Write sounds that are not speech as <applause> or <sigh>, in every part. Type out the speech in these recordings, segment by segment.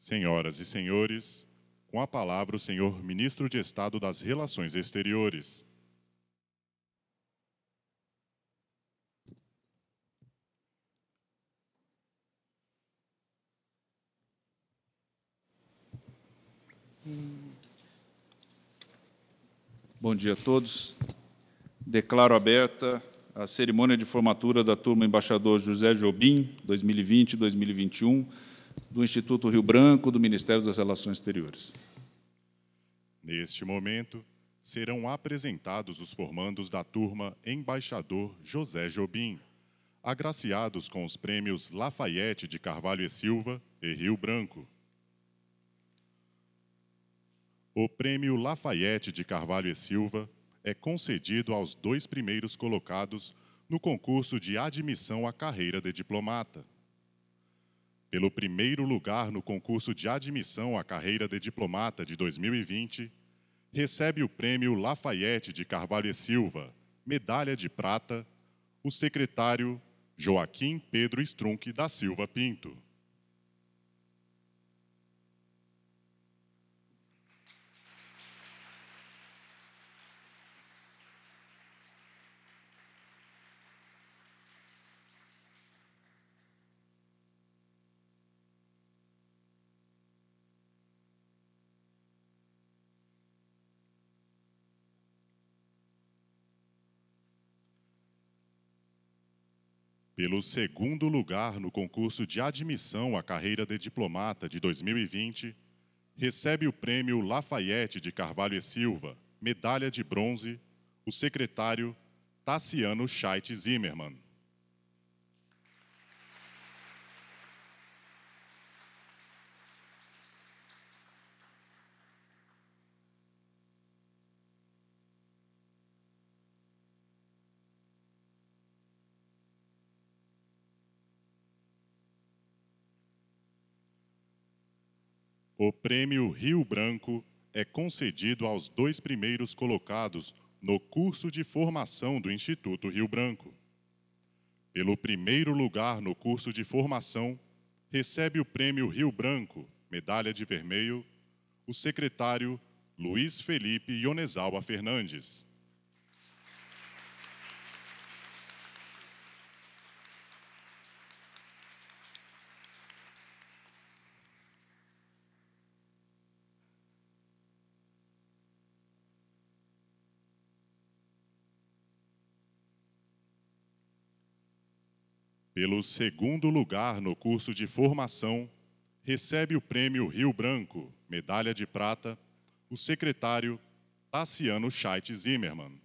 Senhoras e senhores, com a palavra o senhor Ministro de Estado das Relações Exteriores. Bom dia a todos. Declaro aberta a cerimônia de formatura da turma Embaixador José Jobim, 2020-2021, do Instituto Rio Branco, do Ministério das Relações Exteriores. Neste momento, serão apresentados os formandos da turma Embaixador José Jobim, agraciados com os prêmios Lafayette de Carvalho e Silva e Rio Branco. O prêmio Lafayette de Carvalho e Silva é concedido aos dois primeiros colocados no concurso de admissão à carreira de diplomata. Pelo primeiro lugar no concurso de admissão à carreira de diplomata de 2020, recebe o prêmio Lafayette de Carvalho e Silva, medalha de prata, o secretário Joaquim Pedro Strunk da Silva Pinto. Pelo segundo lugar no concurso de admissão à carreira de diplomata de 2020, recebe o prêmio Lafayette de Carvalho e Silva, medalha de bronze, o secretário Tassiano Scheidt Zimmermann. O Prêmio Rio Branco é concedido aos dois primeiros colocados no curso de formação do Instituto Rio Branco. Pelo primeiro lugar no curso de formação, recebe o Prêmio Rio Branco, medalha de vermelho, o secretário Luiz Felipe Ionezawa Fernandes. Pelo segundo lugar no curso de formação, recebe o prêmio Rio Branco, medalha de prata, o secretário Tassiano Scheidt Zimmermann.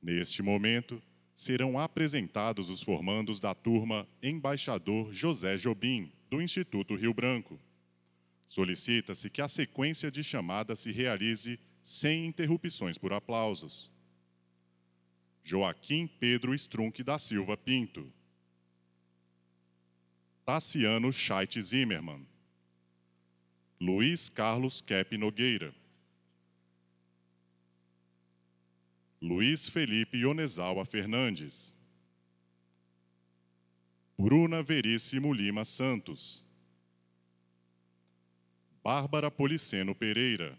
Neste momento, serão apresentados os formandos da turma Embaixador José Jobim, do Instituto Rio Branco. Solicita-se que a sequência de chamada se realize sem interrupções por aplausos. Joaquim Pedro Strunk da Silva Pinto. Tassiano Scheidt Zimmermann. Luiz Carlos Kep Nogueira. Luiz Felipe Ionezawa Fernandes. Bruna Veríssimo Lima Santos. Bárbara Policeno Pereira.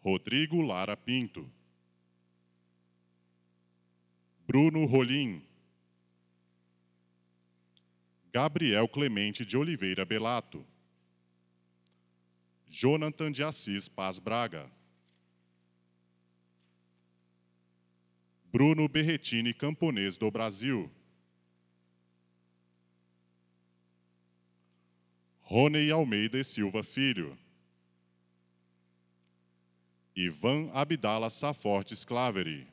Rodrigo Lara Pinto. Bruno Rolim. Gabriel Clemente de Oliveira Belato. Jonathan de Assis Paz Braga. Bruno Berretini Camponês do Brasil. Rony Almeida e Silva Filho. Ivan Abdala Safortes Claveri.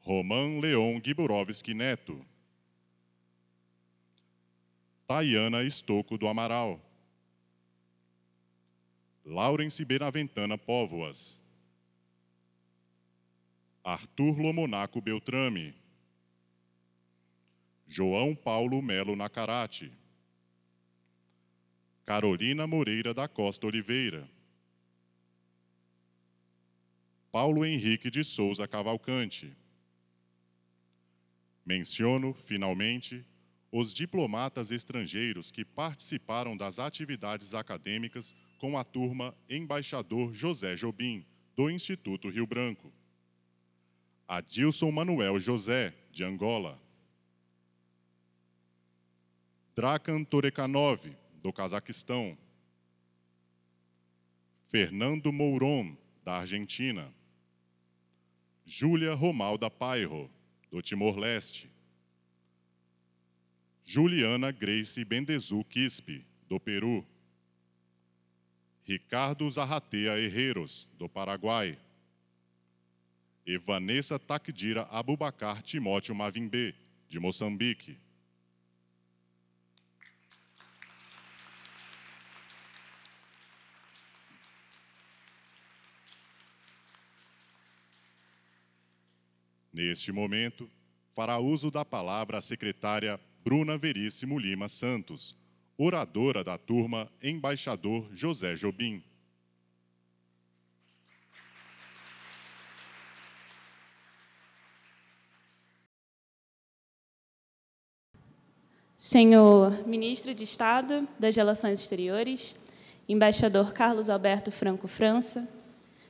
Roman Leon Giburovski Neto. Tayana Estoco do Amaral. Laurence Benaventana Póvoas. Arthur Lomonaco Beltrame. João Paulo Melo Nacarate. Carolina Moreira da Costa Oliveira. Paulo Henrique de Souza Cavalcante. Menciono, finalmente, os diplomatas estrangeiros que participaram das atividades acadêmicas com a turma Embaixador José Jobim, do Instituto Rio Branco. Adilson Manuel José, de Angola. Drakan Torekanov, do Cazaquistão. Fernando Mouron, da Argentina. Júlia Romalda Pairo, do Timor-Leste. Juliana Grace Bendezu Quispe, do Peru. Ricardo Zarratea Herreros, do Paraguai. E Vanessa Takdira Abubacar Timóteo Mavimbe, de Moçambique. Neste momento, fará uso da palavra a secretária Bruna Veríssimo Lima Santos, oradora da turma Embaixador José Jobim. Senhor Ministro de Estado das Relações Exteriores, Embaixador Carlos Alberto Franco França,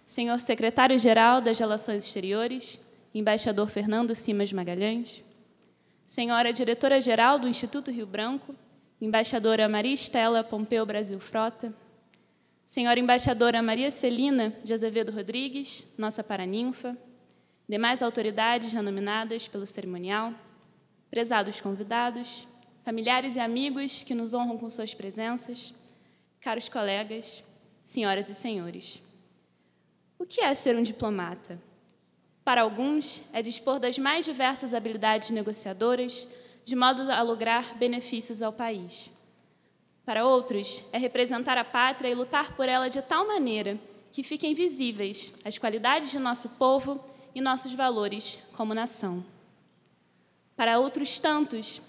Senhor Secretário-Geral das Relações Exteriores, Embaixador Fernando Simas Magalhães, Senhora Diretora-Geral do Instituto Rio Branco, Embaixadora Maria Estela Pompeu Brasil Frota, Senhora Embaixadora Maria Celina de Azevedo Rodrigues, nossa paraninfa, demais autoridades já nominadas pelo cerimonial, prezados convidados, familiares e amigos que nos honram com suas presenças, caros colegas, senhoras e senhores. O que é ser um diplomata? Para alguns, é dispor das mais diversas habilidades negociadoras, de modo a lograr benefícios ao país. Para outros, é representar a pátria e lutar por ela de tal maneira que fiquem visíveis as qualidades de nosso povo e nossos valores como nação. Para outros tantos,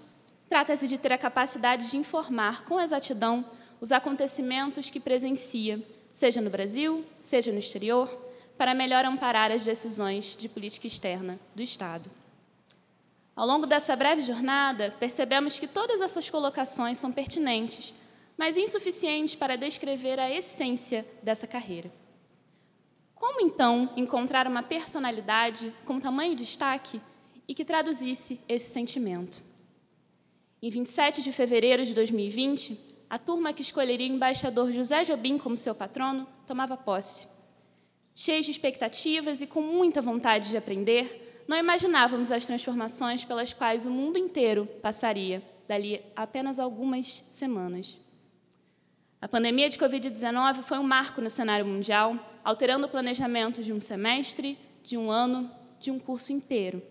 trata-se de ter a capacidade de informar com exatidão os acontecimentos que presencia, seja no Brasil, seja no exterior, para melhor amparar as decisões de política externa do Estado. Ao longo dessa breve jornada, percebemos que todas essas colocações são pertinentes, mas insuficientes para descrever a essência dessa carreira. Como então encontrar uma personalidade com tamanho destaque e que traduzisse esse sentimento? Em 27 de fevereiro de 2020, a turma que escolheria o embaixador José Jobim como seu patrono tomava posse. Cheios de expectativas e com muita vontade de aprender, não imaginávamos as transformações pelas quais o mundo inteiro passaria dali a apenas algumas semanas. A pandemia de Covid-19 foi um marco no cenário mundial, alterando o planejamento de um semestre, de um ano, de um curso inteiro.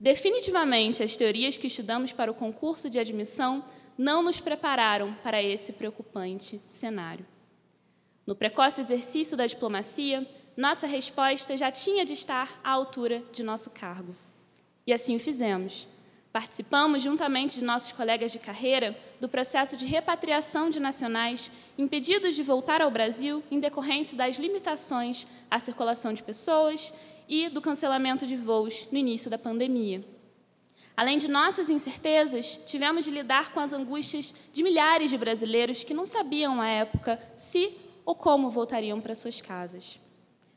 Definitivamente, as teorias que estudamos para o concurso de admissão não nos prepararam para esse preocupante cenário. No precoce exercício da diplomacia, nossa resposta já tinha de estar à altura de nosso cargo. E assim o fizemos. Participamos, juntamente de nossos colegas de carreira, do processo de repatriação de nacionais impedidos de voltar ao Brasil em decorrência das limitações à circulação de pessoas e do cancelamento de voos no início da pandemia. Além de nossas incertezas, tivemos de lidar com as angústias de milhares de brasileiros que não sabiam à época se ou como voltariam para suas casas.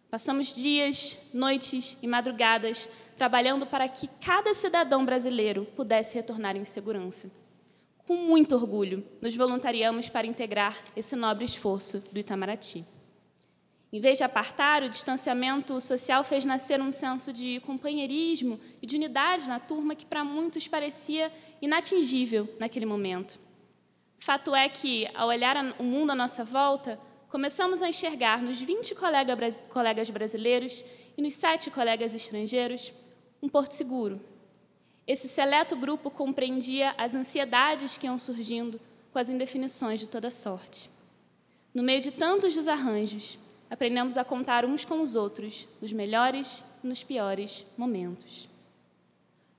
Passamos dias, noites e madrugadas trabalhando para que cada cidadão brasileiro pudesse retornar em segurança. Com muito orgulho, nos voluntariamos para integrar esse nobre esforço do Itamaraty. Em vez de apartar, o distanciamento social fez nascer um senso de companheirismo e de unidade na turma que para muitos parecia inatingível naquele momento. Fato é que, ao olhar o mundo à nossa volta, começamos a enxergar nos 20 colegas brasileiros e nos sete colegas estrangeiros um porto seguro. Esse seleto grupo compreendia as ansiedades que iam surgindo com as indefinições de toda sorte. No meio de tantos desarranjos, aprendemos a contar uns com os outros, nos melhores e nos piores momentos.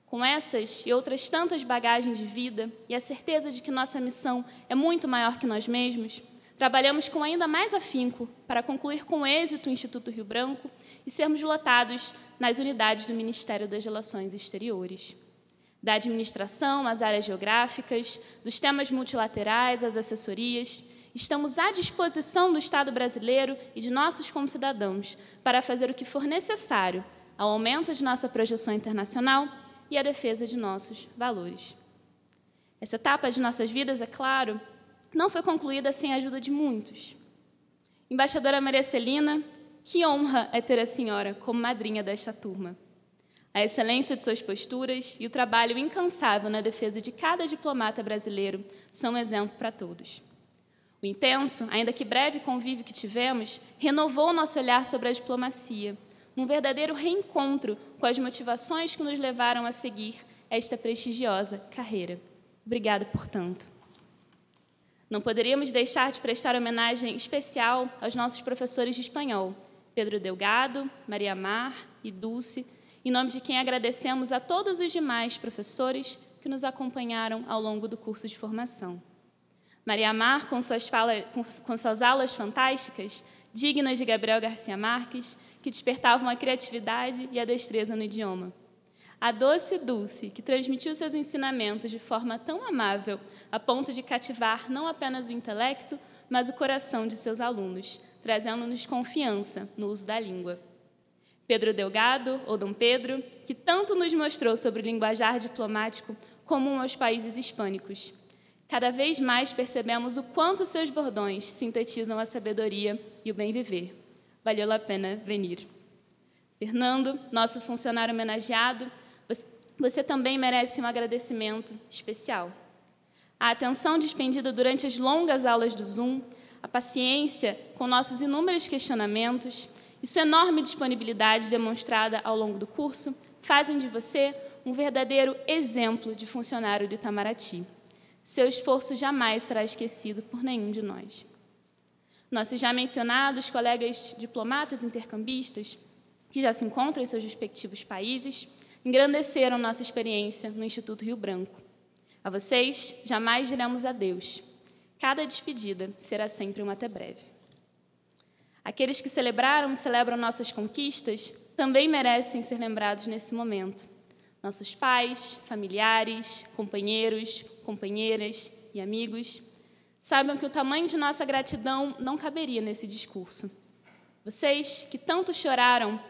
Com essas e outras tantas bagagens de vida e a certeza de que nossa missão é muito maior que nós mesmos, trabalhamos com ainda mais afinco para concluir com êxito o Instituto Rio Branco e sermos lotados nas unidades do Ministério das Relações Exteriores. Da administração às áreas geográficas, dos temas multilaterais às assessorias, estamos à disposição do Estado brasileiro e de nossos concidadãos para fazer o que for necessário ao aumento de nossa projeção internacional e à defesa de nossos valores. Essa etapa de nossas vidas, é claro, não foi concluída sem a ajuda de muitos. Embaixadora Maria Celina, que honra é ter a senhora como madrinha desta turma. A excelência de suas posturas e o trabalho incansável na defesa de cada diplomata brasileiro são um exemplo para todos. O intenso, ainda que breve convívio que tivemos, renovou nosso olhar sobre a diplomacia, um verdadeiro reencontro com as motivações que nos levaram a seguir esta prestigiosa carreira. Obrigada por tanto. Não poderíamos deixar de prestar homenagem especial aos nossos professores de espanhol, Pedro Delgado, Maria Mar e Dulce, em nome de quem agradecemos a todos os demais professores que nos acompanharam ao longo do curso de formação. Maria Mar, com suas, fala, com, com suas aulas fantásticas, dignas de Gabriel Garcia Marques, que despertavam a criatividade e a destreza no idioma. A doce Dulce, que transmitiu seus ensinamentos de forma tão amável, a ponto de cativar não apenas o intelecto, mas o coração de seus alunos, trazendo-nos confiança no uso da língua. Pedro Delgado, ou Dom Pedro, que tanto nos mostrou sobre o linguajar diplomático comum aos países hispânicos, Cada vez mais percebemos o quanto seus bordões sintetizam a sabedoria e o bem viver. Valeu a pena venir. Fernando, nosso funcionário homenageado, você também merece um agradecimento especial. A atenção despendida durante as longas aulas do Zoom, a paciência com nossos inúmeros questionamentos e sua enorme disponibilidade demonstrada ao longo do curso fazem de você um verdadeiro exemplo de funcionário do Itamaraty. Seu esforço jamais será esquecido por nenhum de nós. Nossos já mencionados colegas diplomatas intercambistas, que já se encontram em seus respectivos países, engrandeceram nossa experiência no Instituto Rio Branco. A vocês, jamais diremos adeus. Cada despedida será sempre um até breve. Aqueles que celebraram e celebram nossas conquistas também merecem ser lembrados nesse momento. Nossos pais, familiares, companheiros, companheiras e amigos, saibam que o tamanho de nossa gratidão não caberia nesse discurso. Vocês que tanto choraram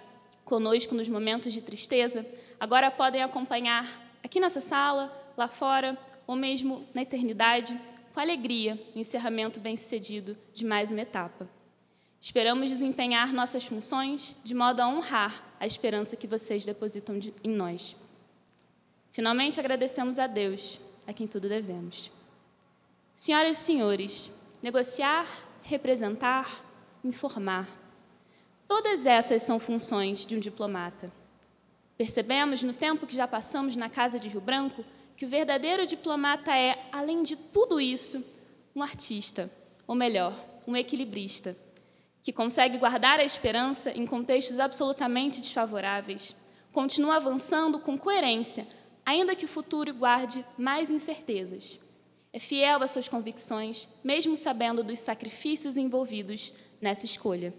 conosco nos momentos de tristeza, agora podem acompanhar aqui nessa sala, lá fora, ou mesmo na eternidade, com alegria o encerramento bem-sucedido de mais uma etapa. Esperamos desempenhar nossas funções de modo a honrar a esperança que vocês depositam em nós. Finalmente, agradecemos a Deus a quem tudo devemos. Senhoras e senhores, negociar, representar, informar. Todas essas são funções de um diplomata. Percebemos no tempo que já passamos na Casa de Rio Branco que o verdadeiro diplomata é, além de tudo isso, um artista, ou melhor, um equilibrista, que consegue guardar a esperança em contextos absolutamente desfavoráveis, continua avançando com coerência ainda que o futuro guarde mais incertezas. É fiel às suas convicções, mesmo sabendo dos sacrifícios envolvidos nessa escolha.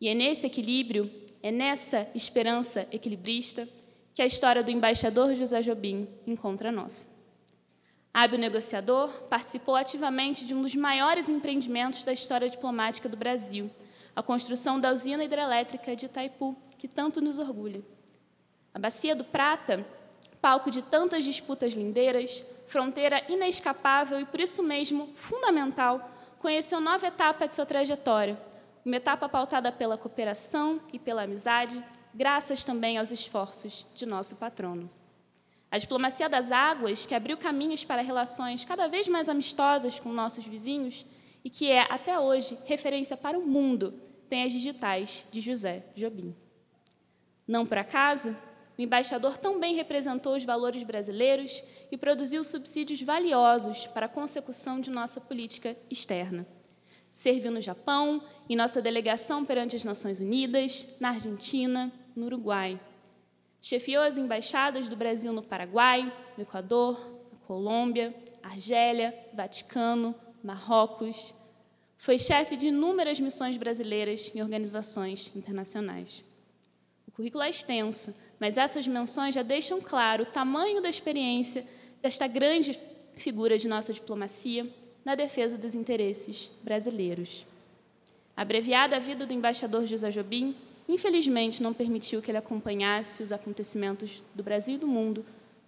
E é nesse equilíbrio, é nessa esperança equilibrista, que a história do embaixador José Jobim encontra a nossa. Hábil negociador, participou ativamente de um dos maiores empreendimentos da história diplomática do Brasil, a construção da usina hidrelétrica de Itaipu, que tanto nos orgulha. A Bacia do Prata palco de tantas disputas lindeiras, fronteira inescapável e, por isso mesmo, fundamental, conheceu nova etapa de sua trajetória, uma etapa pautada pela cooperação e pela amizade, graças também aos esforços de nosso patrono. A diplomacia das águas, que abriu caminhos para relações cada vez mais amistosas com nossos vizinhos e que é, até hoje, referência para o mundo, tem as digitais de José Jobim. Não por acaso, o embaixador também representou os valores brasileiros e produziu subsídios valiosos para a consecução de nossa política externa. Serviu no Japão, em nossa delegação perante as Nações Unidas, na Argentina, no Uruguai. Chefiou as embaixadas do Brasil no Paraguai, no Equador, na Colômbia, Argélia, Vaticano, Marrocos. Foi chefe de inúmeras missões brasileiras em organizações internacionais. O currículo é extenso, mas essas menções já deixam claro o tamanho da experiência desta grande figura de nossa diplomacia na defesa dos interesses brasileiros. A vida do embaixador José Jobim, infelizmente, não permitiu que ele acompanhasse os acontecimentos do Brasil e do mundo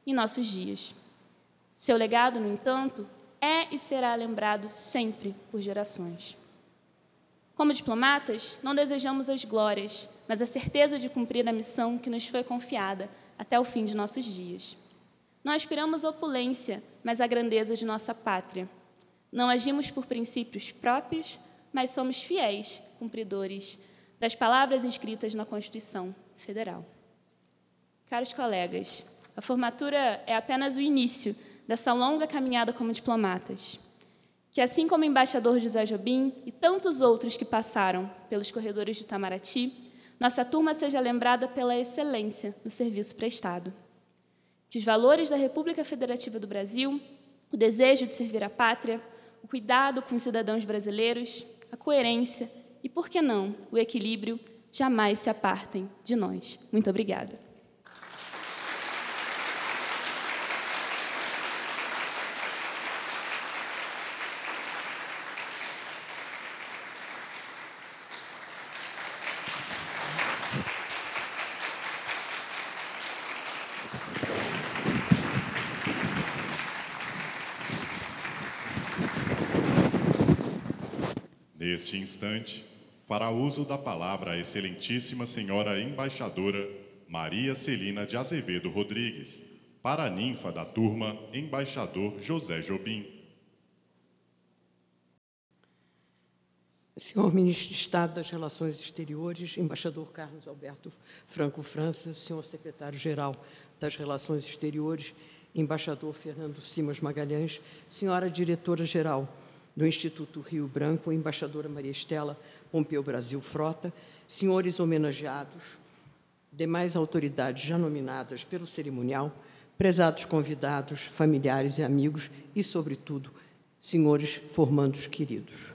em nossos dias. Seu legado, no entanto, é e será lembrado sempre por gerações. Como diplomatas, não desejamos as glórias, mas a certeza de cumprir a missão que nos foi confiada até o fim de nossos dias. Não aspiramos opulência, mas a grandeza de nossa pátria. Não agimos por princípios próprios, mas somos fiéis cumpridores das palavras inscritas na Constituição Federal. Caros colegas, a formatura é apenas o início dessa longa caminhada como diplomatas. Que, assim como o embaixador José Jobim e tantos outros que passaram pelos corredores de Itamaraty, nossa turma seja lembrada pela excelência no serviço prestado. Que os valores da República Federativa do Brasil, o desejo de servir a pátria, o cuidado com os cidadãos brasileiros, a coerência e, por que não, o equilíbrio jamais se apartem de nós. Muito obrigada. Neste instante, fará uso da palavra a Excelentíssima Senhora Embaixadora Maria Celina de Azevedo Rodrigues, para a ninfa da turma Embaixador José Jobim. Senhor Ministro de Estado das Relações Exteriores, Embaixador Carlos Alberto Franco França, Senhor Secretário-Geral das Relações Exteriores, Embaixador Fernando Simas Magalhães, Senhora Diretora-Geral do Instituto Rio Branco, embaixadora Maria Estela Pompeu Brasil Frota, senhores homenageados, demais autoridades já nominadas pelo cerimonial, prezados convidados, familiares e amigos e, sobretudo, senhores formandos queridos.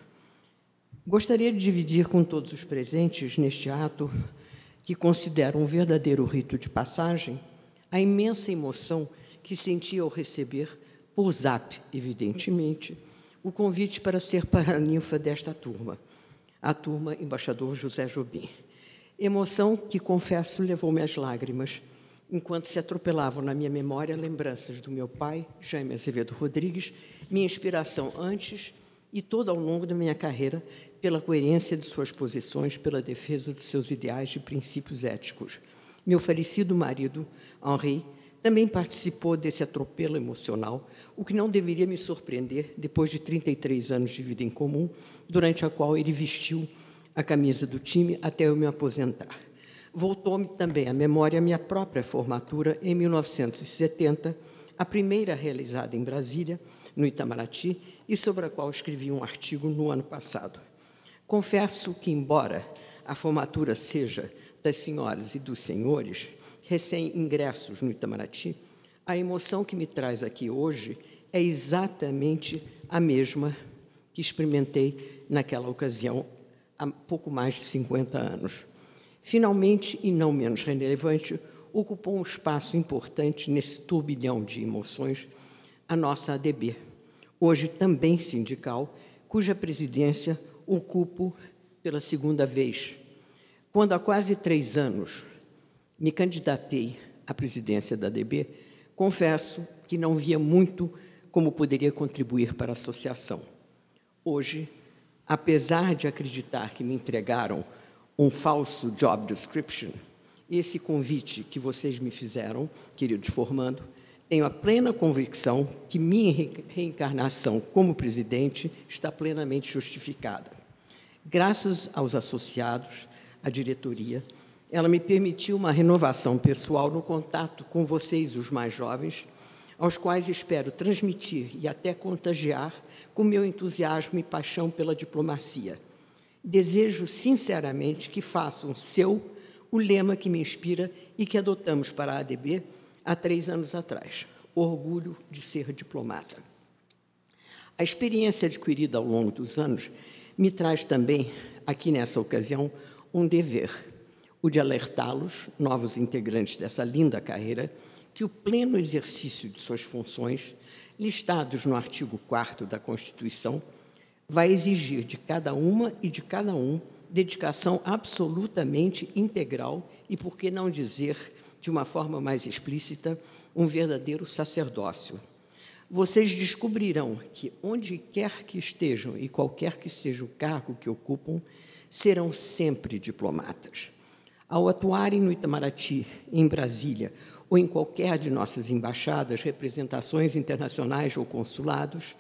Gostaria de dividir com todos os presentes neste ato, que considero um verdadeiro rito de passagem, a imensa emoção que senti ao receber, por zap, evidentemente, o convite para ser paraninfa desta turma, a turma Embaixador José Jobim. Emoção que, confesso, levou-me às lágrimas, enquanto se atropelavam na minha memória lembranças do meu pai, Jaime Azevedo Rodrigues, minha inspiração antes e todo ao longo da minha carreira pela coerência de suas posições, pela defesa dos seus ideais e princípios éticos. Meu falecido marido, Henri, também participou desse atropelo emocional o que não deveria me surpreender depois de 33 anos de vida em comum, durante a qual ele vestiu a camisa do time até eu me aposentar. Voltou-me também à memória minha própria formatura em 1970, a primeira realizada em Brasília, no Itamaraty, e sobre a qual escrevi um artigo no ano passado. Confesso que, embora a formatura seja das senhoras e dos senhores, recém-ingressos no Itamaraty, a emoção que me traz aqui hoje é exatamente a mesma que experimentei naquela ocasião, há pouco mais de 50 anos. Finalmente, e não menos relevante, ocupou um espaço importante nesse turbilhão de emoções a nossa ADB, hoje também sindical, cuja presidência ocupo pela segunda vez. Quando há quase três anos me candidatei à presidência da ADB, confesso que não via muito como poderia contribuir para a associação. Hoje, apesar de acreditar que me entregaram um falso job description, esse convite que vocês me fizeram, queridos formando, tenho a plena convicção que minha reencarnação como presidente está plenamente justificada. Graças aos associados, à diretoria, ela me permitiu uma renovação pessoal no contato com vocês, os mais jovens, aos quais espero transmitir e até contagiar com meu entusiasmo e paixão pela diplomacia. Desejo sinceramente que façam seu o lema que me inspira e que adotamos para a ADB há três anos atrás: orgulho de ser diplomata. A experiência adquirida ao longo dos anos me traz também, aqui nessa ocasião, um dever, o de alertá-los, novos integrantes dessa linda carreira, que o pleno exercício de suas funções, listados no artigo 4 da Constituição, vai exigir de cada uma e de cada um dedicação absolutamente integral e, por que não dizer, de uma forma mais explícita, um verdadeiro sacerdócio. Vocês descobrirão que, onde quer que estejam e qualquer que seja o cargo que ocupam, serão sempre diplomatas. Ao atuarem no Itamaraty, em Brasília, ou em qualquer de nossas embaixadas, representações internacionais ou consulados,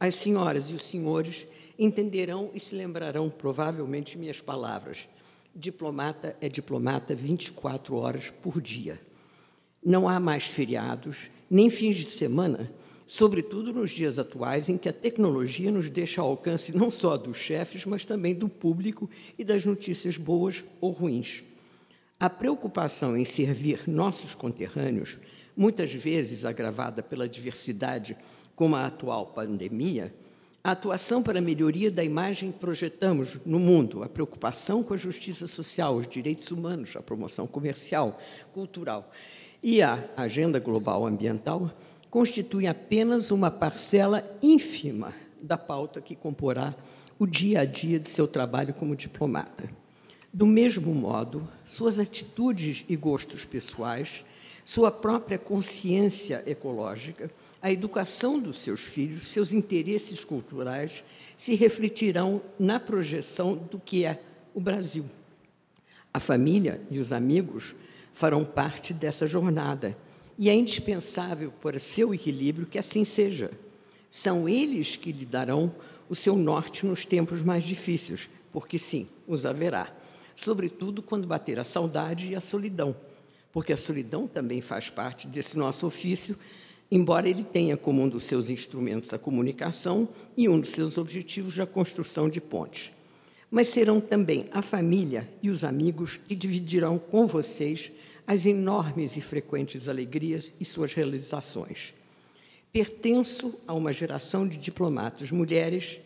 as senhoras e os senhores entenderão e se lembrarão provavelmente minhas palavras. Diplomata é diplomata 24 horas por dia. Não há mais feriados, nem fins de semana, sobretudo nos dias atuais em que a tecnologia nos deixa ao alcance não só dos chefes, mas também do público e das notícias boas ou ruins. A preocupação em servir nossos conterrâneos, muitas vezes agravada pela diversidade como a atual pandemia, a atuação para a melhoria da imagem projetamos no mundo, a preocupação com a justiça social, os direitos humanos, a promoção comercial, cultural e a agenda global ambiental constituem apenas uma parcela ínfima da pauta que comporá o dia a dia de seu trabalho como diplomata. Do mesmo modo, suas atitudes e gostos pessoais, sua própria consciência ecológica, a educação dos seus filhos, seus interesses culturais se refletirão na projeção do que é o Brasil. A família e os amigos farão parte dessa jornada e é indispensável para seu equilíbrio que assim seja. São eles que lhe darão o seu norte nos tempos mais difíceis, porque sim, os haverá, sobretudo quando bater a saudade e a solidão, porque a solidão também faz parte desse nosso ofício embora ele tenha como um dos seus instrumentos a comunicação e um dos seus objetivos a construção de pontes. Mas serão também a família e os amigos que dividirão com vocês as enormes e frequentes alegrias e suas realizações. Pertenço a uma geração de diplomatas mulheres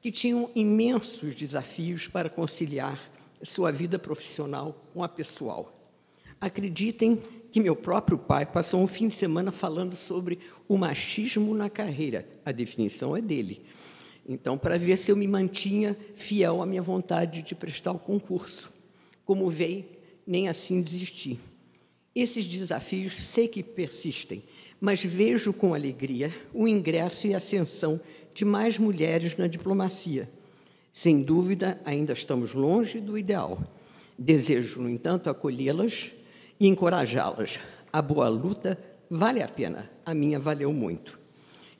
que tinham imensos desafios para conciliar sua vida profissional com a pessoal. Acreditem que meu próprio pai passou um fim de semana falando sobre o machismo na carreira. A definição é dele. Então, para ver se eu me mantinha fiel à minha vontade de prestar o concurso. Como veio, nem assim desisti. Esses desafios sei que persistem, mas vejo com alegria o ingresso e ascensão de mais mulheres na diplomacia. Sem dúvida, ainda estamos longe do ideal. Desejo, no entanto, acolhê-las e encorajá-las. A boa luta vale a pena, a minha valeu muito.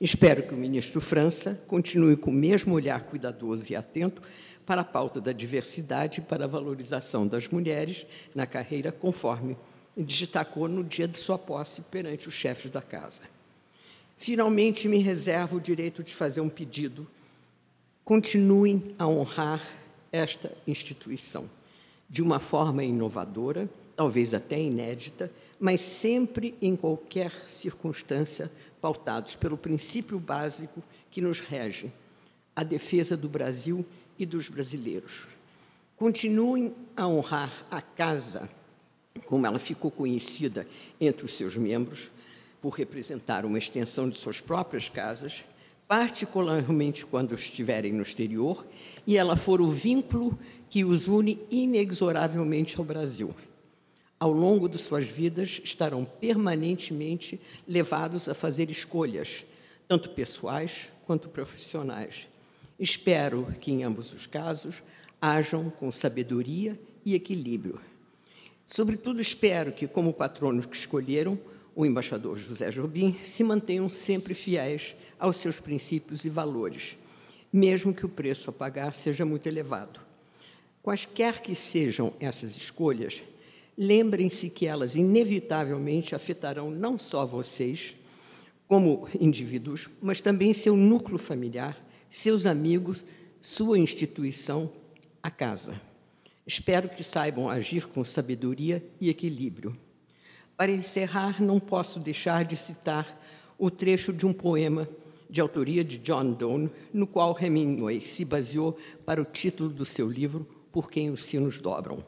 Espero que o ministro França continue com o mesmo olhar cuidadoso e atento para a pauta da diversidade e para a valorização das mulheres na carreira, conforme destacou no dia de sua posse perante os chefes da casa. Finalmente, me reservo o direito de fazer um pedido. Continuem a honrar esta instituição de uma forma inovadora talvez até inédita, mas sempre em qualquer circunstância pautados pelo princípio básico que nos rege, a defesa do Brasil e dos brasileiros. Continuem a honrar a casa, como ela ficou conhecida entre os seus membros, por representar uma extensão de suas próprias casas, particularmente quando estiverem no exterior, e ela for o vínculo que os une inexoravelmente ao Brasil ao longo de suas vidas, estarão permanentemente levados a fazer escolhas, tanto pessoais quanto profissionais. Espero que, em ambos os casos, hajam com sabedoria e equilíbrio. Sobretudo, espero que, como patronos que escolheram, o embaixador José Jobim, se mantenham sempre fiéis aos seus princípios e valores, mesmo que o preço a pagar seja muito elevado. Quaisquer que sejam essas escolhas, lembrem-se que elas inevitavelmente afetarão não só vocês, como indivíduos, mas também seu núcleo familiar, seus amigos, sua instituição, a casa. Espero que saibam agir com sabedoria e equilíbrio. Para encerrar, não posso deixar de citar o trecho de um poema de autoria de John Donne, no qual Hemingway se baseou para o título do seu livro Por Quem os Sinos Dobram.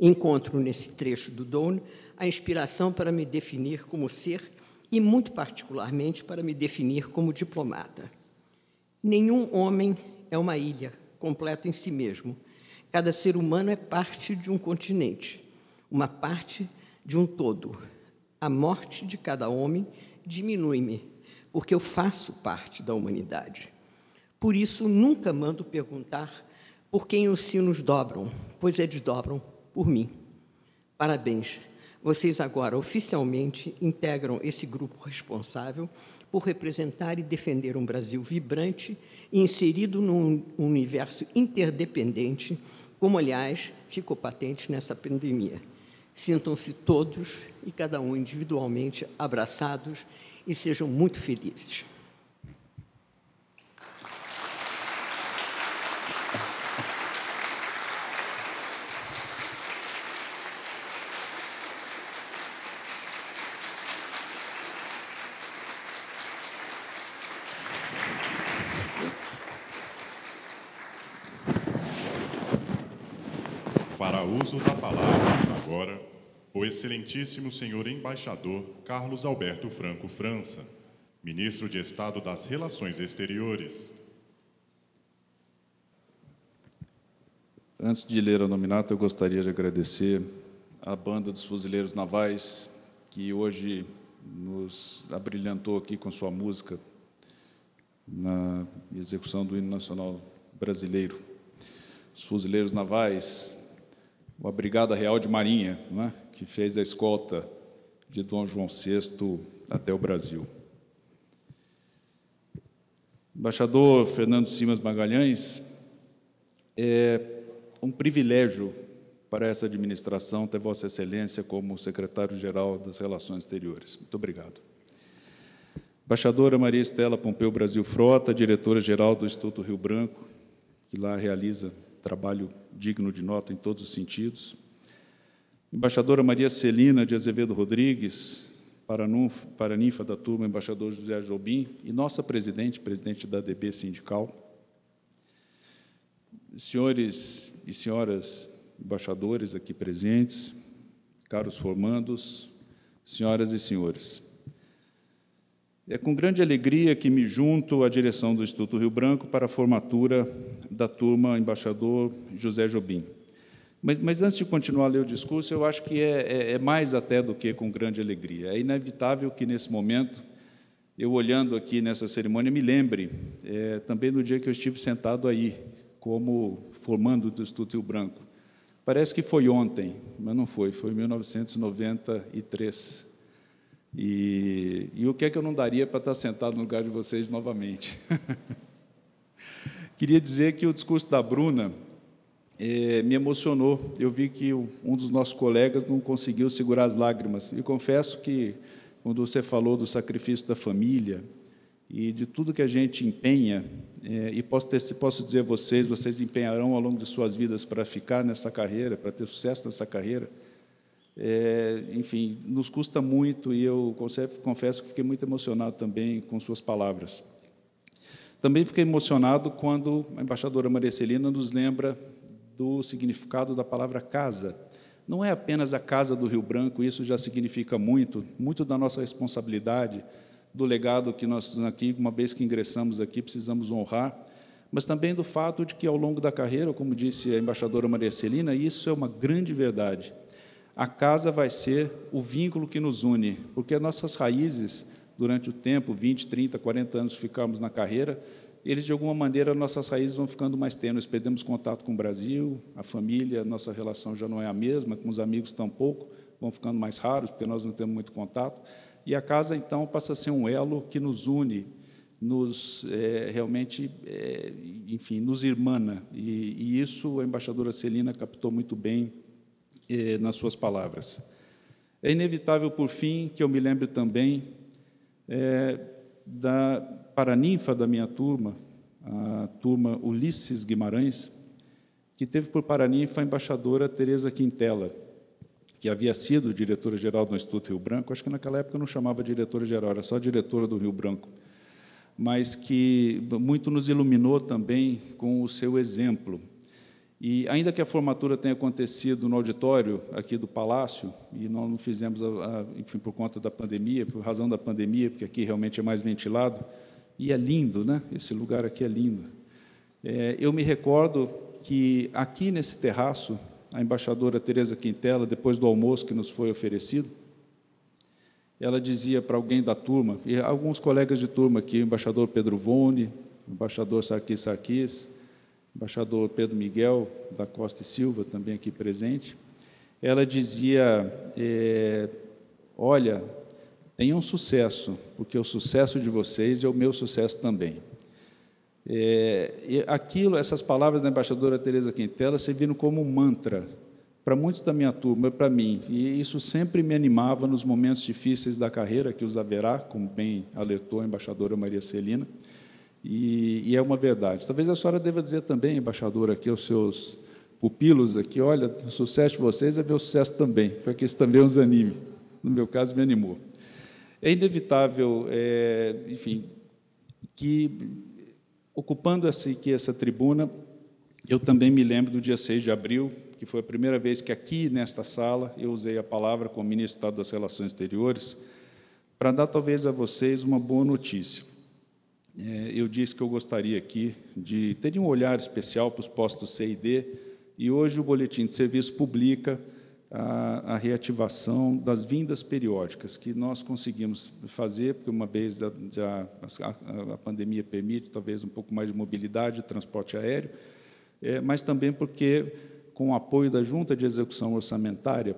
Encontro nesse trecho do Donne a inspiração para me definir como ser e, muito particularmente, para me definir como diplomata. Nenhum homem é uma ilha completa em si mesmo. Cada ser humano é parte de um continente, uma parte de um todo. A morte de cada homem diminui-me, porque eu faço parte da humanidade. Por isso, nunca mando perguntar por quem os sinos dobram, pois eles dobram por mim. Parabéns, vocês agora oficialmente integram esse grupo responsável por representar e defender um Brasil vibrante e inserido num universo interdependente, como, aliás, ficou patente nessa pandemia. Sintam-se todos e cada um individualmente abraçados e sejam muito felizes. Fará uso da palavra agora o excelentíssimo senhor embaixador Carlos Alberto Franco França, ministro de Estado das Relações Exteriores. Antes de ler a nominata, eu gostaria de agradecer à banda dos Fuzileiros Navais, que hoje nos abrilhantou aqui com sua música na execução do hino nacional brasileiro. Os Fuzileiros Navais, a Brigada Real de Marinha, é? que fez a escolta de Dom João VI até o Brasil. Embaixador Fernando Simas Magalhães, é um privilégio para essa administração ter Vossa Excelência como secretário-geral das Relações Exteriores. Muito obrigado. Embaixadora Maria Estela Pompeu Brasil Frota, diretora-geral do Instituto Rio Branco, que lá realiza trabalho digno de nota em todos os sentidos. Embaixadora Maria Celina de Azevedo Rodrigues, paraninfa da turma, embaixador José Jobim, e nossa presidente, presidente da DB Sindical. Senhores e senhoras embaixadores aqui presentes, caros formandos, senhoras e senhores. É com grande alegria que me junto à direção do Instituto Rio Branco para a formatura da turma embaixador José Jobim. Mas, mas antes de continuar a ler o discurso, eu acho que é, é, é mais até do que com grande alegria. É inevitável que, nesse momento, eu olhando aqui nessa cerimônia, me lembre é, também do dia que eu estive sentado aí, como formando do Instituto Rio Branco. Parece que foi ontem, mas não foi, foi em 1993. E, e o que é que eu não daria para estar sentado no lugar de vocês novamente? <laughs> Queria dizer que o discurso da Bruna é, me emocionou. Eu vi que um dos nossos colegas não conseguiu segurar as lágrimas. E confesso que, quando você falou do sacrifício da família e de tudo que a gente empenha, é, e posso, ter, posso dizer a vocês, vocês empenharão ao longo de suas vidas para ficar nessa carreira, para ter sucesso nessa carreira, é, enfim, nos custa muito e eu confesso que fiquei muito emocionado também com suas palavras. Também fiquei emocionado quando a embaixadora Maria Celina nos lembra do significado da palavra casa. Não é apenas a casa do Rio Branco, isso já significa muito, muito da nossa responsabilidade, do legado que nós aqui, uma vez que ingressamos aqui, precisamos honrar, mas também do fato de que ao longo da carreira, como disse a embaixadora Maria Celina, isso é uma grande verdade a casa vai ser o vínculo que nos une, porque as nossas raízes, durante o tempo, 20, 30, 40 anos ficamos na carreira, eles, de alguma maneira, nossas raízes vão ficando mais tênues, perdemos contato com o Brasil, a família, nossa relação já não é a mesma, com os amigos tampouco, vão ficando mais raros, porque nós não temos muito contato, e a casa, então, passa a ser um elo que nos une, nos é, realmente, é, enfim, nos irmana, e, e isso a embaixadora Celina captou muito bem eh, nas suas palavras. É inevitável, por fim, que eu me lembre também é, da paraninfa da minha turma, a turma Ulisses Guimarães, que teve por Paraninfa a embaixadora Tereza Quintela, que havia sido diretora-geral do Instituto Rio Branco, acho que naquela época não chamava diretora-geral, era só diretora do Rio Branco, mas que muito nos iluminou também com o seu exemplo. E ainda que a formatura tenha acontecido no auditório aqui do Palácio, e nós não fizemos, a, a, enfim, por conta da pandemia, por razão da pandemia, porque aqui realmente é mais ventilado, e é lindo, né? Esse lugar aqui é lindo. É, eu me recordo que aqui nesse terraço, a embaixadora Tereza Quintela, depois do almoço que nos foi oferecido, ela dizia para alguém da turma, e alguns colegas de turma aqui, o embaixador Pedro Vone, o embaixador Sarkis Sarkis, embaixador Pedro Miguel da Costa e Silva, também aqui presente, ela dizia, é, olha, tenham sucesso, porque o sucesso de vocês é o meu sucesso também. É, aquilo, essas palavras da embaixadora Teresa Quintela serviram como um mantra para muitos da minha turma, para mim, e isso sempre me animava nos momentos difíceis da carreira, que os haverá, como bem alertou a embaixadora Maria Celina, e, e é uma verdade. Talvez a senhora deva dizer também, embaixadora, aqui aos seus pupilos aqui, olha, o sucesso de vocês é meu sucesso também, para que isso também os anime. No meu caso, me animou. É inevitável, é, enfim, que ocupando essa, aqui essa tribuna, eu também me lembro do dia 6 de abril, que foi a primeira vez que aqui nesta sala eu usei a palavra como ministro do Estado das Relações Exteriores, para dar talvez a vocês uma boa notícia. É, eu disse que eu gostaria aqui de ter um olhar especial para os postos C e D, e hoje o Boletim de Serviço publica a, a, reativação das vindas periódicas, que nós conseguimos fazer, porque uma vez já, já a, a, pandemia permite talvez um pouco mais de mobilidade, transporte aéreo, é, mas também porque, com o apoio da Junta de Execução Orçamentária,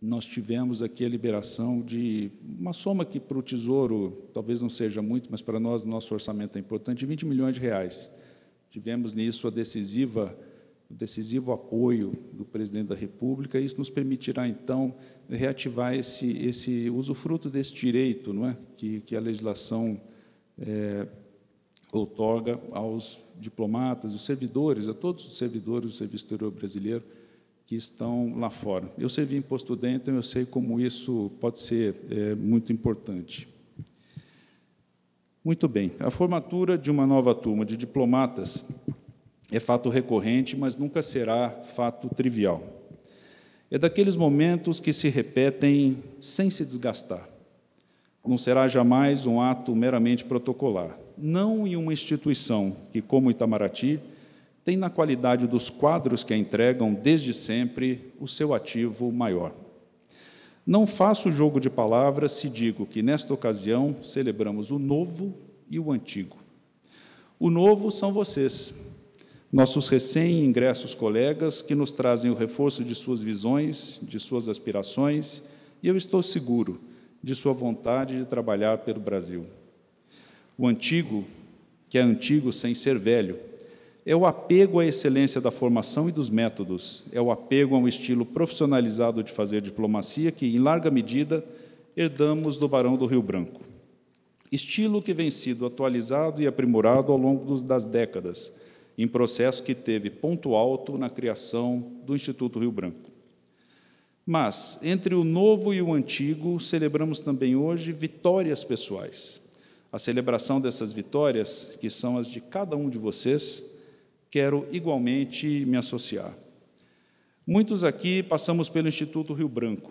nós tivemos aqui a liberação de uma soma que para o Tesouro talvez não seja muito, mas para nós, nosso orçamento é importante, de 20 milhões de reais. Tivemos nisso a decisiva o decisivo apoio do presidente da República, e isso nos permitirá, então, reativar esse, esse usufruto desse direito não é? que, que a legislação é, outorga aos diplomatas, os servidores, a todos os servidores do Serviço Exterior Brasileiro que estão lá fora. Eu servi em posto dentro, então eu sei como isso pode ser é, muito importante. Muito bem, a formatura de uma nova turma de diplomatas é fato recorrente, mas nunca será fato trivial. É daqueles momentos que se repetem sem se desgastar. Não será jamais um ato meramente protocolar. Não em uma instituição que, como Itamaraty, tem na qualidade dos quadros que a entregam desde sempre o seu ativo maior. Não faço jogo de palavras se digo que, nesta ocasião, celebramos o novo e o antigo. O novo são vocês, nossos recém-ingressos colegas que nos trazem o reforço de suas visões, de suas aspirações, e eu estou seguro de sua vontade de trabalhar pelo Brasil. O antigo, que é antigo sem ser velho, é o apego à excelência da formação e dos métodos, é o apego a um estilo profissionalizado de fazer diplomacia que, em larga medida, herdamos do Barão do Rio Branco. Estilo que vem sido atualizado e aprimorado ao longo das décadas, em processo que teve ponto alto na criação do Instituto Rio Branco. Mas, entre o novo e o antigo, celebramos também hoje vitórias pessoais. A celebração dessas vitórias, que são as de cada um de vocês, quero igualmente me associar. Muitos aqui passamos pelo Instituto Rio Branco.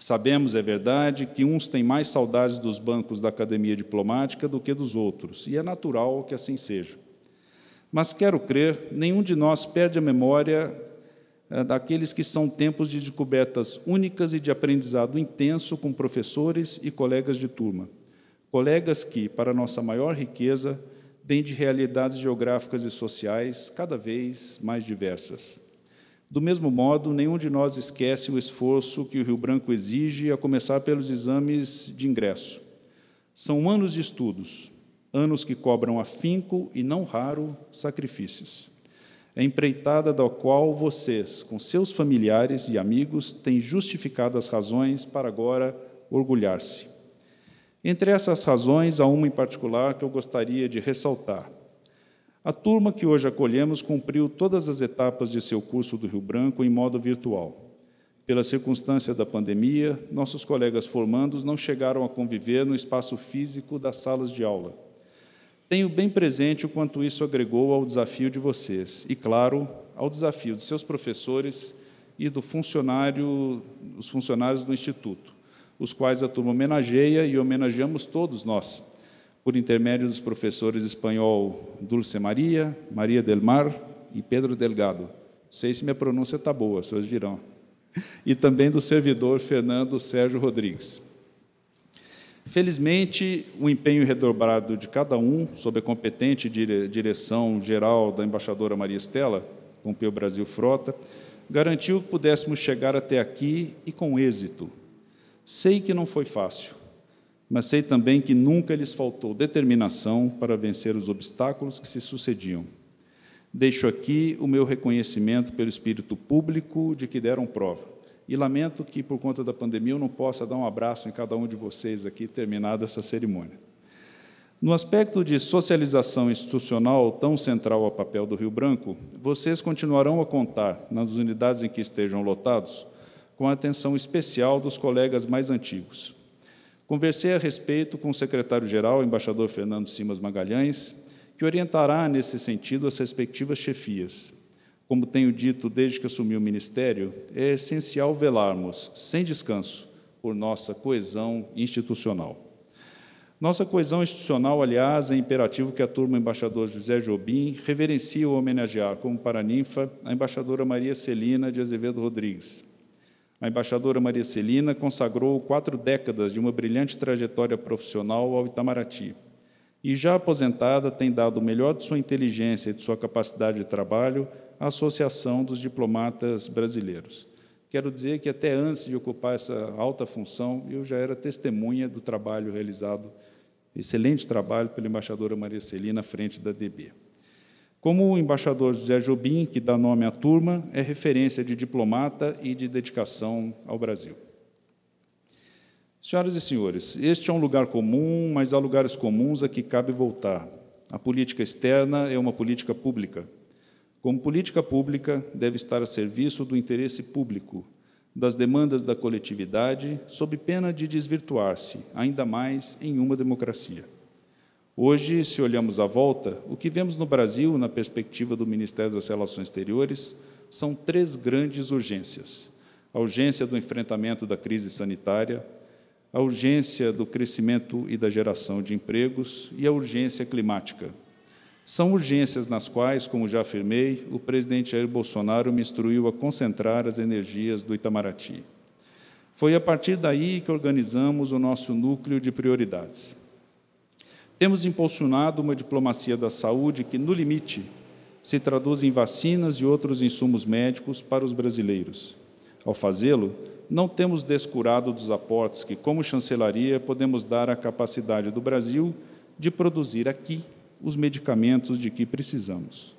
Sabemos, é verdade, que uns têm mais saudades dos bancos da academia diplomática do que dos outros, e é natural que assim seja. Mas quero crer, nenhum de nós perde a memória eh, daqueles que são tempos de descobertas únicas e de aprendizado intenso com professores e colegas de turma. Colegas que, para nossa maior riqueza, vêm de realidades geográficas e sociais cada vez mais diversas. Do mesmo modo, nenhum de nós esquece o esforço que o Rio Branco exige, a começar pelos exames de ingresso. São anos de estudos, anos que cobram afinco e, não raro, sacrifícios. É empreitada da qual vocês, com seus familiares e amigos, têm justificado as razões para agora orgulhar-se. Entre essas razões, há uma em particular que eu gostaria de ressaltar. A turma que hoje acolhemos cumpriu todas as etapas de seu curso do Rio Branco em modo virtual. Pela circunstância da pandemia, nossos colegas formandos não chegaram a conviver no espaço físico das salas de aula. Tenho bem presente o quanto isso agregou ao desafio de vocês e, claro, ao desafio de seus professores e do funcionário, os funcionários do Instituto, os quais a turma homenageia e homenageamos todos nós, por intermédio dos professores espanhol Dulce Maria, Maria del Mar e Pedro Delgado. Sei se minha pronúncia está boa, vocês dirão. E também do servidor Fernando Sérgio Rodrigues. Felizmente, o empenho redobrado de cada um, sob a competente direção geral da embaixadora Maria Estela, Pompeu Brasil Frota, garantiu que pudéssemos chegar até aqui e com êxito. Sei que não foi fácil, mas sei também que nunca lhes faltou determinação para vencer os obstáculos que se sucediam. Deixo aqui o meu reconhecimento pelo espírito público de que deram prova. E lamento que, por conta da pandemia, eu não possa dar um abraço em cada um de vocês aqui, terminada essa cerimônia. No aspecto de socialização institucional tão central ao papel do Rio Branco, vocês continuarão a contar, nas unidades em que estejam lotados, com a atenção especial dos colegas mais antigos. Conversei a respeito com o secretário-geral, embaixador Fernando Simas Magalhães, que orientará nesse sentido as respectivas chefias. Como tenho dito desde que assumi o ministério, é essencial velarmos, sem descanso, por nossa coesão institucional. Nossa coesão institucional, aliás, é imperativo que a turma embaixador José Jobim reverencie ou homenagear como paraninfa a embaixadora Maria Celina de Azevedo Rodrigues, a embaixadora Maria Celina consagrou quatro décadas de uma brilhante trajetória profissional ao Itamaraty e, já aposentada, tem dado o melhor de sua inteligência e de sua capacidade de trabalho à Associação dos Diplomatas Brasileiros. Quero dizer que, até antes de ocupar essa alta função, eu já era testemunha do trabalho realizado, excelente trabalho pela embaixadora Maria Celina à frente da DB. Como o embaixador José Jobim, que dá nome à turma, é referência de diplomata e de dedicação ao Brasil. Senhoras e senhores, este é um lugar comum, mas há lugares comuns a que cabe voltar. A política externa é uma política pública. Como política pública, deve estar a serviço do interesse público, das demandas da coletividade, sob pena de desvirtuar-se, ainda mais em uma democracia. Hoje, se olhamos à volta, o que vemos no Brasil, na perspectiva do Ministério das Relações Exteriores, são três grandes urgências: a urgência do enfrentamento da crise sanitária, a urgência do crescimento e da geração de empregos e a urgência climática. São urgências nas quais, como já afirmei, o presidente Jair Bolsonaro me instruiu a concentrar as energias do Itamaraty. Foi a partir daí que organizamos o nosso núcleo de prioridades. Temos impulsionado uma diplomacia da saúde que, no limite, se traduz em vacinas e outros insumos médicos para os brasileiros. Ao fazê-lo, não temos descurado dos aportes que, como chancelaria, podemos dar à capacidade do Brasil de produzir aqui os medicamentos de que precisamos.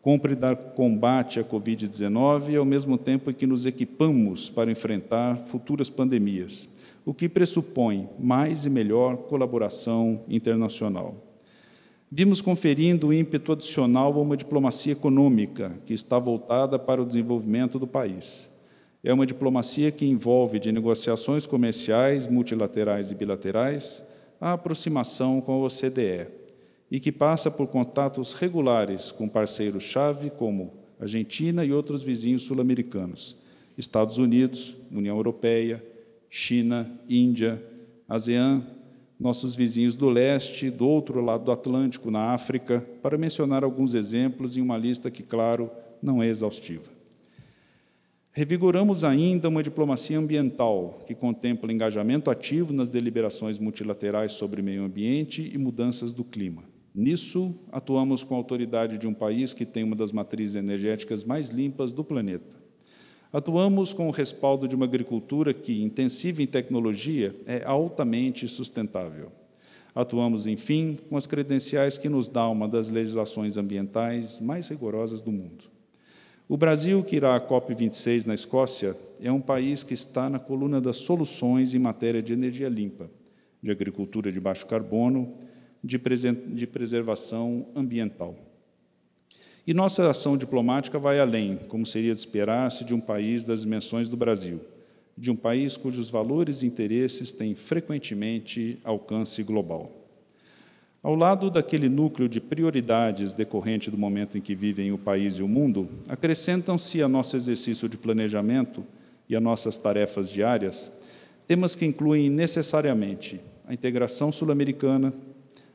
Cumpre dar combate à Covid-19 ao mesmo tempo que nos equipamos para enfrentar futuras pandemias o que pressupõe mais e melhor colaboração internacional. Vimos conferindo um ímpeto adicional a uma diplomacia econômica que está voltada para o desenvolvimento do país. É uma diplomacia que envolve de negociações comerciais, multilaterais e bilaterais, a aproximação com a OCDE, e que passa por contatos regulares com parceiros-chave como Argentina e outros vizinhos sul-americanos, Estados Unidos, União Europeia, China, Índia, ASEAN, nossos vizinhos do leste, do outro lado do Atlântico, na África, para mencionar alguns exemplos em uma lista que, claro, não é exaustiva. Revigoramos ainda uma diplomacia ambiental, que contempla engajamento ativo nas deliberações multilaterais sobre meio ambiente e mudanças do clima. Nisso, atuamos com a autoridade de um país que tem uma das matrizes energéticas mais limpas do planeta. Atuamos com o respaldo de uma agricultura que, intensiva em tecnologia, é altamente sustentável. Atuamos, enfim, com as credenciais que nos dá uma das legislações ambientais mais rigorosas do mundo. O Brasil, que irá à COP26 na Escócia, é um país que está na coluna das soluções em matéria de energia limpa, de agricultura de baixo carbono, de, preservação ambiental. E nossa ação diplomática vai além, como seria de esperar-se de um país das dimensões do Brasil, de um país cujos valores e interesses têm frequentemente alcance global. Ao lado daquele núcleo de prioridades decorrente do momento em que vivem o país e o mundo, acrescentam-se a nosso exercício de planejamento e a nossas tarefas diárias temas que incluem necessariamente a integração sul-americana,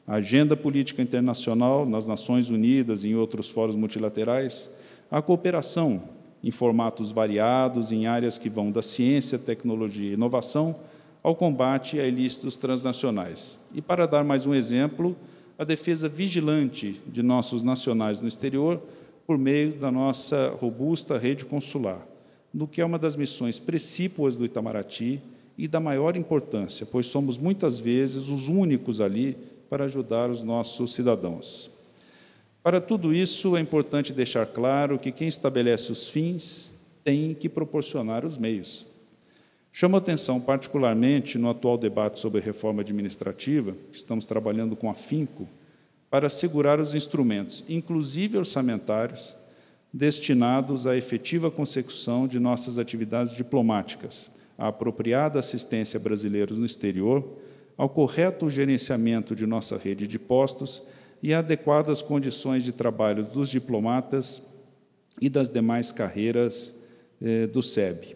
a agenda política internacional nas Nações Unidas e em outros fóruns multilaterais, a cooperação em formatos variados em áreas que vão da ciência, tecnologia e inovação ao combate a ilícitos transnacionais. E para dar mais um exemplo, a defesa vigilante de nossos nacionais no exterior por meio da nossa robusta rede consular, no que é uma das missões precípuas do Itamaraty e da maior importância, pois somos muitas vezes os únicos ali para ajudar os nossos cidadãos. Para tudo isso, é importante deixar claro que quem estabelece os fins tem que proporcionar os meios. Chamo atenção, particularmente no atual debate sobre reforma administrativa, que estamos trabalhando com afinco, para assegurar os instrumentos, inclusive orçamentários, destinados à efetiva consecução de nossas atividades diplomáticas, à apropriada assistência a brasileiros no exterior, ao correto gerenciamento de nossa rede de postos e adequadas condições de trabalho dos diplomatas e das demais carreiras eh, do SEB.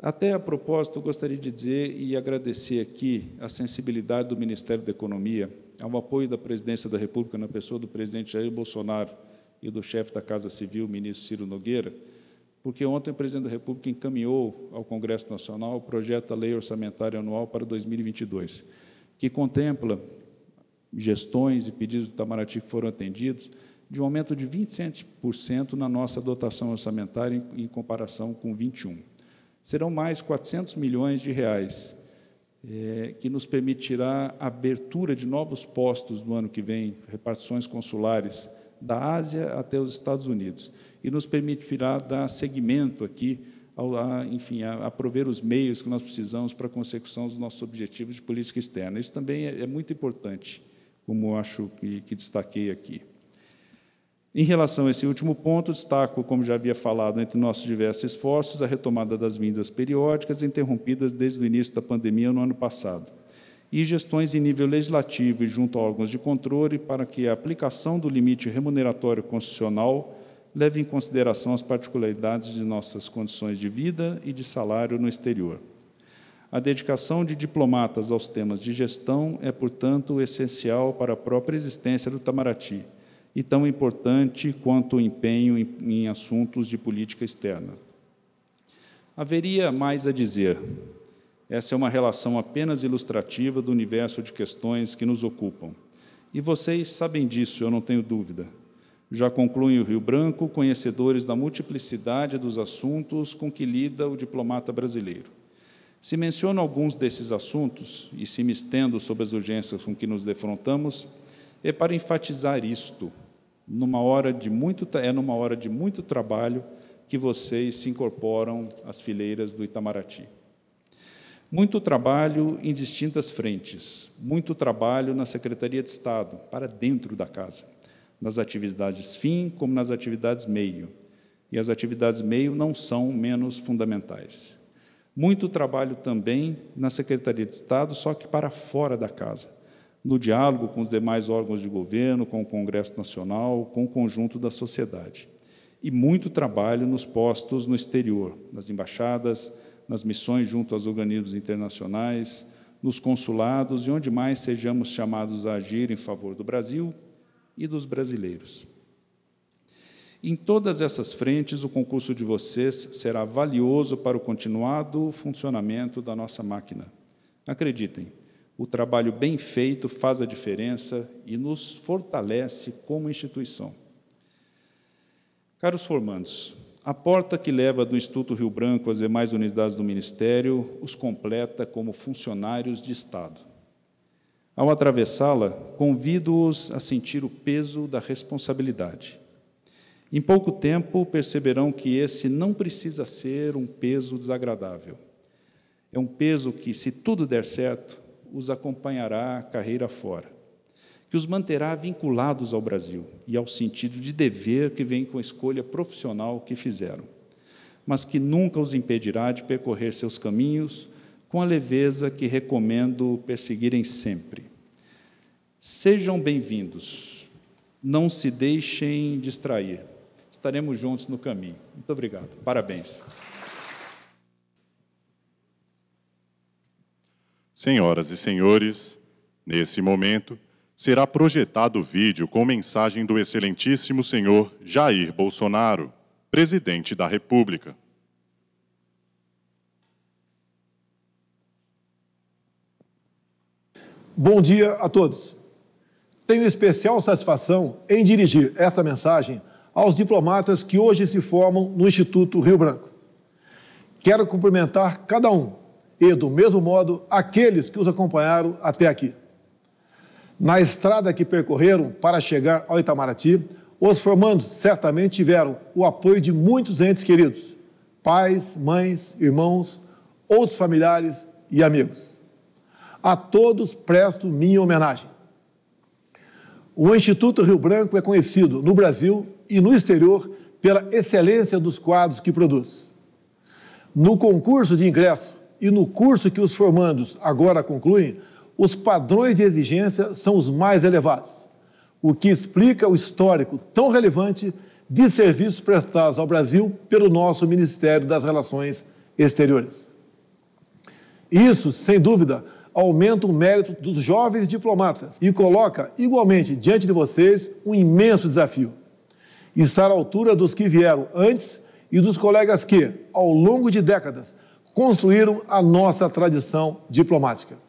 Até a propósito, gostaria de dizer e agradecer aqui a sensibilidade do Ministério da Economia, ao apoio da Presidência da República na pessoa do presidente Jair Bolsonaro e do chefe da Casa Civil, ministro Ciro Nogueira, porque ontem o presidente da República encaminhou ao Congresso Nacional o projeto da Lei Orçamentária Anual para 2022, que contempla gestões e pedidos do Itamaraty que foram atendidos, de um aumento de 27% na nossa dotação orçamentária em, em, comparação com 21. Serão mais 400 milhões de reais, é, que nos permitirá a abertura de novos postos no ano que vem, repartições consulares, da Ásia até os Estados Unidos e nos permitirá dar seguimento aqui, ao, a, enfim, a, a, prover os meios que nós precisamos para a consecução dos nossos objetivos de política externa. Isso também é, é muito importante, como acho que, que destaquei aqui. Em relação a esse último ponto, destaco, como já havia falado, entre nossos diversos esforços, a retomada das vindas periódicas interrompidas desde o início da pandemia no ano passado, e gestões em nível legislativo e junto a órgãos de controle para que a aplicação do limite remuneratório constitucional leve em consideração as particularidades de nossas condições de vida e de salário no exterior. A dedicação de diplomatas aos temas de gestão é, portanto, essencial para a própria existência do Itamaraty e tão importante quanto o empenho em, em assuntos de política externa. Haveria mais a dizer. Essa é uma relação apenas ilustrativa do universo de questões que nos ocupam. E vocês sabem disso, eu não tenho dúvida já concluem o Rio Branco, conhecedores da multiplicidade dos assuntos com que lida o diplomata brasileiro. Se menciono alguns desses assuntos, e se me estendo sobre as urgências com que nos defrontamos, é para enfatizar isto. Numa hora de muito, é numa hora de muito trabalho que vocês se incorporam às fileiras do Itamaraty. Muito trabalho em distintas frentes, muito trabalho na Secretaria de Estado, para dentro da casa nas atividades fim como nas atividades meio. E as atividades meio não são menos fundamentais. Muito trabalho também na Secretaria de Estado, só que para fora da casa, no diálogo com os demais órgãos de governo, com o Congresso Nacional, com o conjunto da sociedade. E muito trabalho nos postos no exterior, nas embaixadas, nas missões junto aos organismos internacionais, nos consulados e onde mais sejamos chamados a agir em favor do Brasil e dos brasileiros. Em todas essas frentes, o concurso de vocês será valioso para o continuado funcionamento da nossa máquina. Acreditem, o trabalho bem feito faz a diferença e nos fortalece como instituição. Caros formandos, a porta que leva do Instituto Rio Branco às demais unidades do Ministério os completa como funcionários de Estado. Ao atravessá-la, convido-os a sentir o peso da responsabilidade. Em pouco tempo perceberão que esse não precisa ser um peso desagradável. É um peso que, se tudo der certo, os acompanhará a carreira fora. Que os manterá vinculados ao Brasil e ao sentido de dever que vem com a escolha profissional que fizeram, mas que nunca os impedirá de percorrer seus caminhos com a leveza que recomendo perseguirem sempre. Sejam bem-vindos, não se deixem distrair, estaremos juntos no caminho. Muito obrigado, parabéns. Senhoras e senhores, nesse momento, será projetado o vídeo com mensagem do excelentíssimo senhor Jair Bolsonaro, presidente da República. Bom dia a todos. Tenho especial satisfação em dirigir essa mensagem aos diplomatas que hoje se formam no Instituto Rio Branco. Quero cumprimentar cada um e, do mesmo modo, aqueles que os acompanharam até aqui. Na estrada que percorreram para chegar ao Itamaraty, os formandos certamente tiveram o apoio de muitos entes queridos, pais, mães, irmãos, outros familiares e amigos. A todos presto minha homenagem. O Instituto Rio Branco é conhecido no Brasil e no exterior pela excelência dos quadros que produz. No concurso de ingresso e no curso que os formandos agora concluem, os padrões de exigência são os mais elevados, o que explica o histórico tão relevante de serviços prestados ao Brasil pelo nosso Ministério das Relações Exteriores. Isso, sem dúvida, aumenta o mérito dos jovens diplomatas e coloca igualmente diante de vocês um imenso desafio. Estar à altura dos que vieram antes e dos colegas que, ao longo de décadas, construíram a nossa tradição diplomática.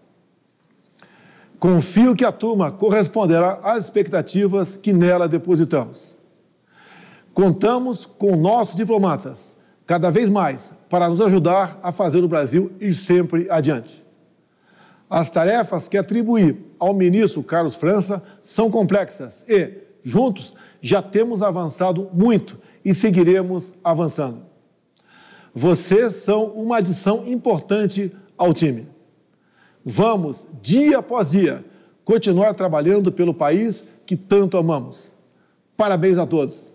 Confio que a turma corresponderá às expectativas que nela depositamos. Contamos com nossos diplomatas, cada vez mais, para nos ajudar a fazer o Brasil ir sempre adiante. As tarefas que atribuí ao ministro Carlos França são complexas e, juntos, já temos avançado muito e seguiremos avançando. Vocês são uma adição importante ao time. Vamos, dia após dia, continuar trabalhando pelo país que tanto amamos. Parabéns a todos.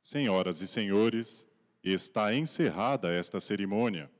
Senhoras e senhores, está encerrada esta cerimônia.